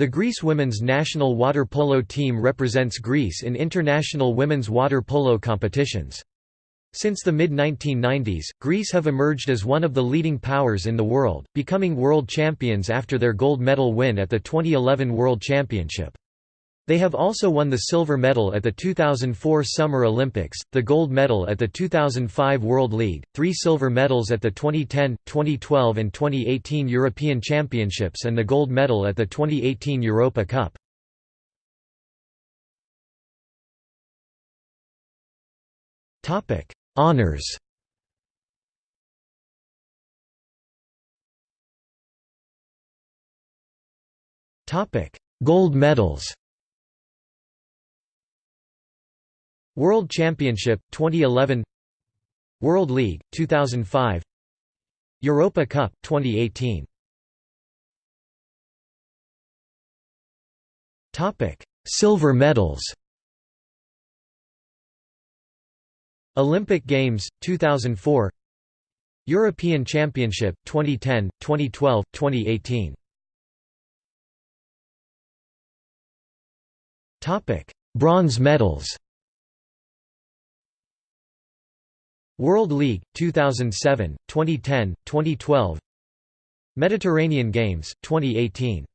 The Greece women's national water polo team represents Greece in international women's water polo competitions. Since the mid-1990s, Greece have emerged as one of the leading powers in the world, becoming world champions after their gold medal win at the 2011 World Championship. They have also won the silver medal at the 2004 Summer Olympics, the gold medal at the 2005 World League, three silver medals at the 2010, 2012 and 2018 European Championships and the gold medal at the 2018 Europa Cup. Honours Gold medals World Championship 2011 World League 2005 Europa Cup 2018 Topic Silver medals. Olympic Games 2004 European Championship 2010 2012 2018 Topic Bronze medals World League 2007, 2010, 2012 Mediterranean Games 2018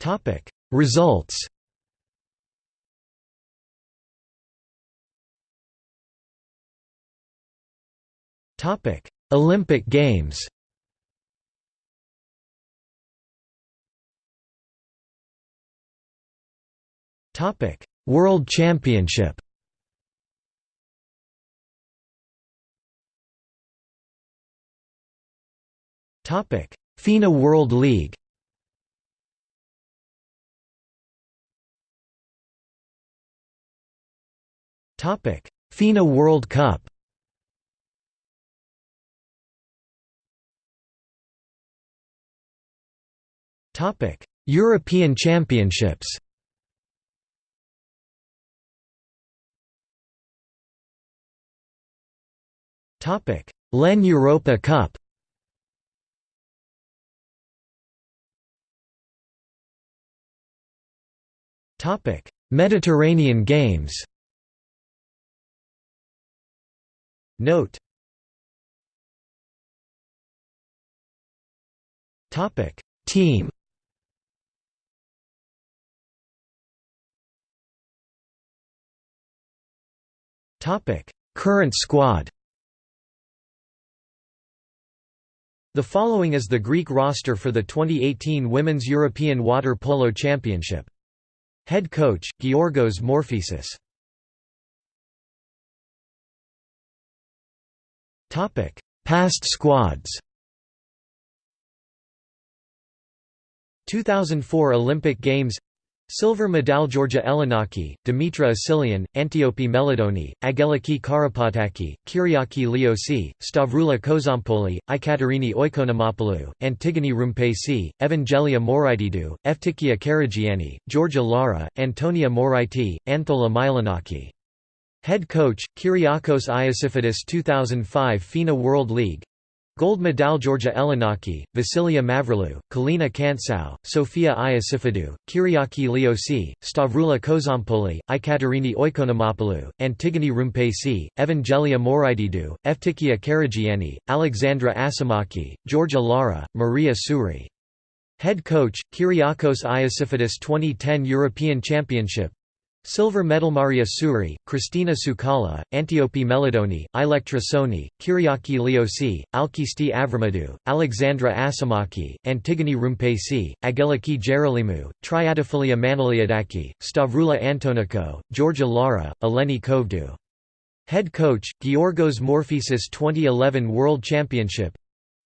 Topic. Results. Topic. Olympic Games. Topic World Championship Topic: FINA World League. Topic: FINA World Cup. Topic: European Championships. Topic: LEN Europa Cup. Topic: Mediterranean Games. Note. Topic: Team. Topic: Current squad. The following is the Greek roster for the 2018 Women's European Water Polo Championship. Head coach, Georgos Morfesis Past squads. 2004 Olympic Games Silver medal Georgia Ellinaki, Dimitra Asilian, Antiope Melidoni, Angeliki Karapataki, Kyriaki Liosi, Stavroula Kozompoli, Aikaterini Oikonomopoulou, Antigoni Roumpesi, Evangelia Moraitidou, Eftychia Karagianni, Georgia Lara, Antonia Moraiti, Anthoula Mylonaki. Head coach, Kyriakos Iosifidis 2005 FINA World League Gold medal Georgia Ellinaki, Vasilia Mavrilou, Kalina Kantsou, Sofia Iosifidou, Kyriaki Liosi, Stavroula Kozompoli, Aikaterini Oikonomopoulou, Antigoni Roumpesi, Evangelia Moraitidou, Eftychia Karagianni, Alexandra Asimaki, Georgia Lara, Maria Tsouri. Head coach, Kyriakos Iosifidis 2010 European Championship Silver medal Maria Tsouri, Christina Tsoukala, Antiope Melidoni, Electra Soni, Kyriaki Liosi, Alkisti Avramidou, Alexandra Asimaki, Antigoni Roumpesi, Angeliki Gerolymou, Triantafyllia Manolioudaki, Stavroula Antonakou, Georgia Lara, Eleni Kouvdou. Head coach, Georgos Morfesis 2011 World Championship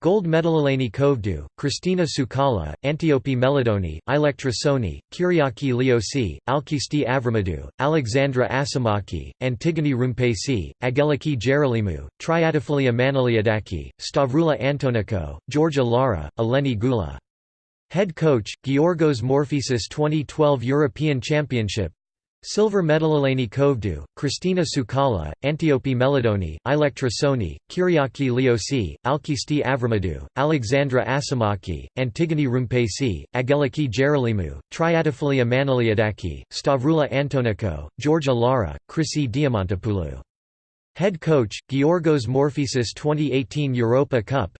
Gold medal Eleni Kouvdou, Christina Tsoukala, Antiope Melidoni, Electra Soni, Kyriaki Liosi, Alkisti Avramidou, Alexandra Asimaki, Antigoni Roumpesi, Angeliki Gerolymou, Triantafyllia Manolioudaki, Stavroula Antonakou, Georgia Lara, Eleni Goula. Head coach, Georgos Morfesis 2012 European Championship Silver medal Eleni Kouvdou, Christina Tsoukala, Antiope Melidoni, Electra Soni, Kyriaki Liosi, Alkisti Avramidou, Alexandra Asimaki, Antigoni Roumpesi, Angeliki Gerolymou, Triantafyllia Manolioudaki, Stavroula Antonakou, Georgia Lara, Chrysi Diamantopoulou. Head coach, Georgos Morfesis 2018 Europa Cup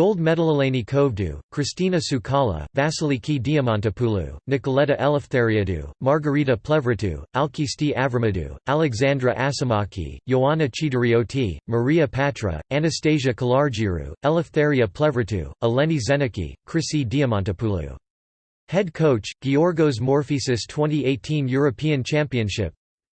Gold medal Eleni Kouvdou, Christina Tsoukala, Vasiliki Diamantopoulou, Nicoleta Eleftheriadou, Margarita Plevritou, Alkisti Avramidou, Alexandra Asimaki, Ioana Chidarioti, Maria Patra, Anastasia Kalargiru, Eleftheria Plevritou, Eleni Xenaki, Chrysi Diamantopoulou. Head coach, Georgos Morfesis 2018 European Championship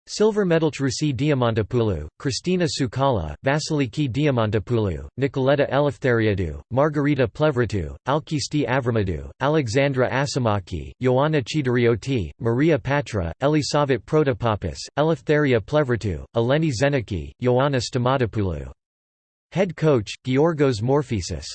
Silver medal Trusi Diamantopoulou, Christina Tsoukala, Vasiliki Diamantopoulou, Nicoleta Eleftheriadou, Margarita Plevritou, Alkisti Avramidou, Alexandra Asimaki, Ioana Chidarioti, Maria Patra, Elisavet Protopapis, Eleftheria Plevritou, Eleni Xenaki, Ioana Stamatopoulou. Head coach, Georgos Morfesis